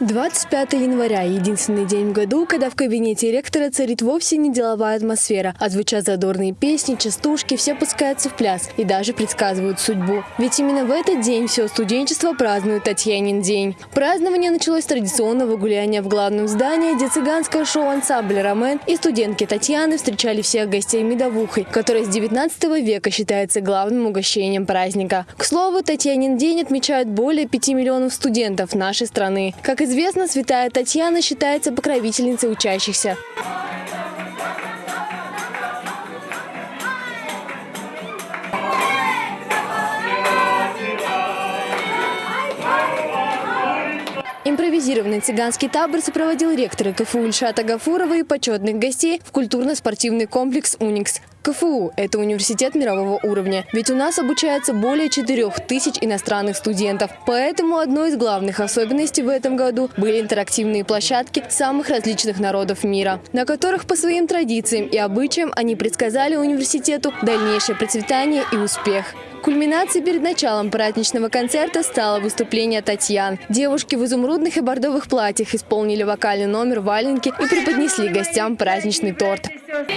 25 января – единственный день в году, когда в кабинете ректора царит вовсе не деловая атмосфера, а звучат задорные песни, частушки, все пускаются в пляс и даже предсказывают судьбу. Ведь именно в этот день все студенчество празднует Татьянин день. Празднование началось с традиционного гуляния в главном здании, где цыганское шоу-ансамбль «Ромен» и студентки Татьяны встречали всех гостей медовухой, которая с 19 века считается главным угощением праздника. К слову, Татьянин день отмечают более 5 миллионов студентов нашей страны. Как известно, святая Татьяна считается покровительницей учащихся. Импровизированный цыганский табор сопроводил ректора КФУ Ильшата Гафурова и почетных гостей в культурно-спортивный комплекс «Уникс». КФУ – это университет мирового уровня, ведь у нас обучается более 4 тысяч иностранных студентов. Поэтому одной из главных особенностей в этом году были интерактивные площадки самых различных народов мира, на которых по своим традициям и обычаям они предсказали университету дальнейшее процветание и успех. Кульминацией перед началом праздничного концерта стало выступление Татьян. Девушки в изумрудных и бордовых платьях исполнили вокальный номер «Валенки» и преподнесли гостям праздничный торт. Весело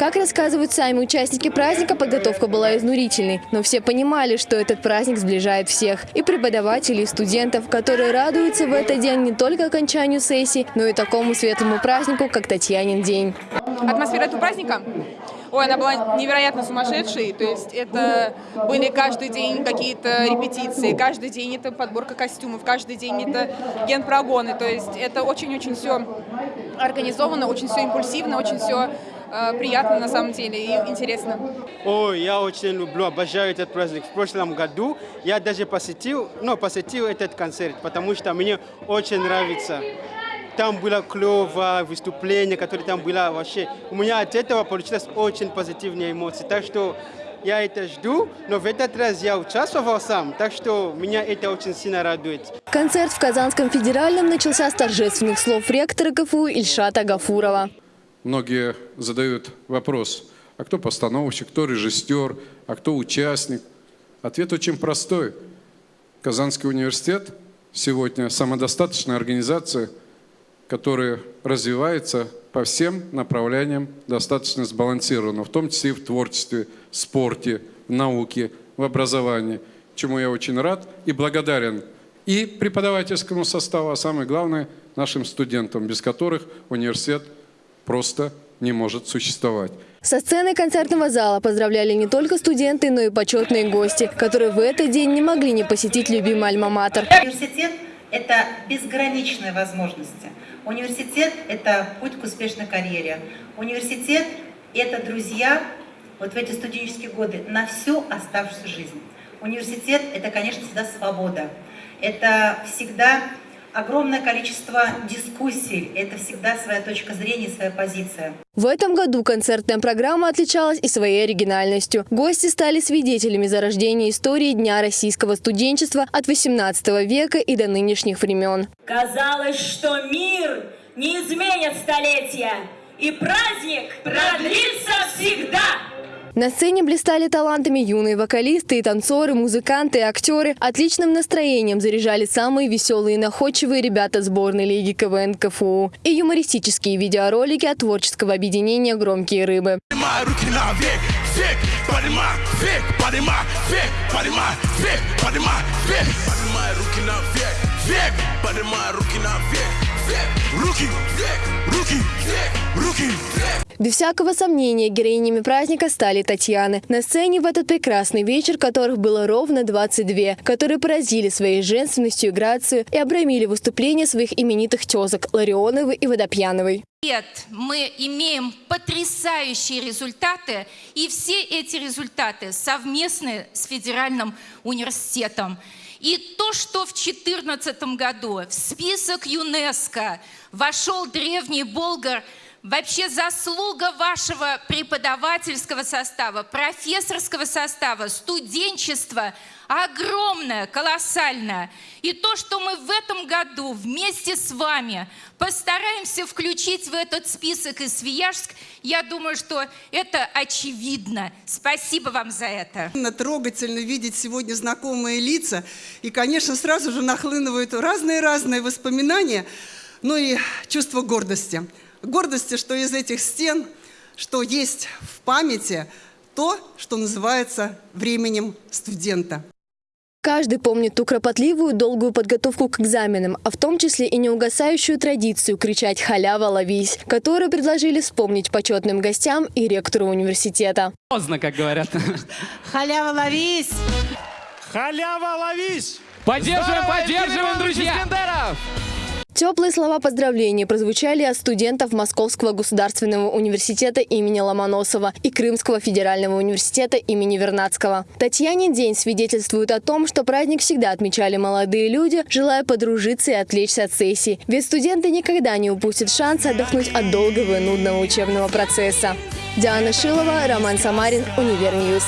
Как рассказывают сами участники праздника, подготовка была изнурительной. Но все понимали, что этот праздник сближает всех. И преподавателей, и студентов, которые радуются в этот день не только окончанию сессии, но и такому светлому празднику, как Татьянин день. Атмосфера этого праздника Ой, она была невероятно сумасшедшей, то есть это были каждый день какие-то репетиции, каждый день это подборка костюмов, каждый день это генпрогоны, то есть это очень-очень все организовано, очень все импульсивно, очень все э, приятно на самом деле и интересно. Ой, я очень люблю, обожаю этот праздник. В прошлом году я даже посетил, ну, посетил этот концерт, потому что мне очень нравится. Там было клево, выступление, которое там было вообще. У меня от этого получилось очень позитивные эмоции. Так что я это жду, но в этот раз я участвовал сам, так что меня это очень сильно радует. Концерт в Казанском федеральном начался с торжественных слов ректора КФУ Ильшата Гафурова. Многие задают вопрос, а кто постановщик, кто режиссер, а кто участник? Ответ очень простой. Казанский университет сегодня самодостаточная организация, которая развивается по всем направлениям достаточно сбалансированно, в том числе и в творчестве, спорте, в науке, в образовании, чему я очень рад и благодарен и преподавательскому составу, а самое главное нашим студентам, без которых университет – просто не может существовать. Со сцены концертного зала поздравляли не только студенты, но и почетные гости, которые в этот день не могли не посетить любимый альма-матер. Университет – это безграничные возможности. Университет – это путь к успешной карьере. Университет – это друзья вот в эти студенческие годы на всю оставшуюся жизнь. Университет – это, конечно, всегда свобода. Это всегда огромное количество дискуссий. Это всегда своя точка зрения, своя позиция. В этом году концертная программа отличалась и своей оригинальностью. Гости стали свидетелями зарождения истории Дня российского студенчества от 18 века и до нынешних времен. Казалось, что мир не изменит столетия, и праздник продлится всегда. На сцене блистали талантами юные вокалисты и танцоры, музыканты и актеры. Отличным настроением заряжали самые веселые и находчивые ребята сборной лиги КВН КФУ. И юмористические видеоролики от творческого объединения «Громкие рыбы». Руки, руки, руки. Без всякого сомнения, героинями праздника стали Татьяны. На сцене в этот прекрасный вечер, которых было ровно 22, которые поразили своей женственностью и грацией и обрамили выступления своих именитых тезок Ларионовой и Водопьяновой. Нет, мы имеем потрясающие результаты, и все эти результаты совместны с Федеральным университетом. И то, что в 2014 году в список ЮНЕСКО вошел древний Болгар Вообще заслуга вашего преподавательского состава, профессорского состава, студенчества огромная, колоссальная. И то, что мы в этом году вместе с вами постараемся включить в этот список и Свияжск, я думаю, что это очевидно. Спасибо вам за это. Трогательно видеть сегодня знакомые лица. И, конечно, сразу же нахлынывают разные-разные воспоминания, ну и чувство гордости гордости, что из этих стен, что есть в памяти то, что называется временем студента. Каждый помнит ту кропотливую, долгую подготовку к экзаменам, а в том числе и неугасающую традицию кричать «Халява, ловись», которую предложили вспомнить почетным гостям и ректору университета. Поздно, как говорят. Халява, ловись! Халява, ловись! Поддерживаем, поддерживаем, друзья! Теплые слова поздравления прозвучали от студентов Московского государственного университета имени Ломоносова и Крымского федерального университета имени Вернадского. Татьяне день свидетельствует о том, что праздник всегда отмечали молодые люди, желая подружиться и отвлечься от сессий. Ведь студенты никогда не упустят шанс отдохнуть от долгого и нудного учебного процесса. Диана Шилова, Роман Самарин, Универньюз.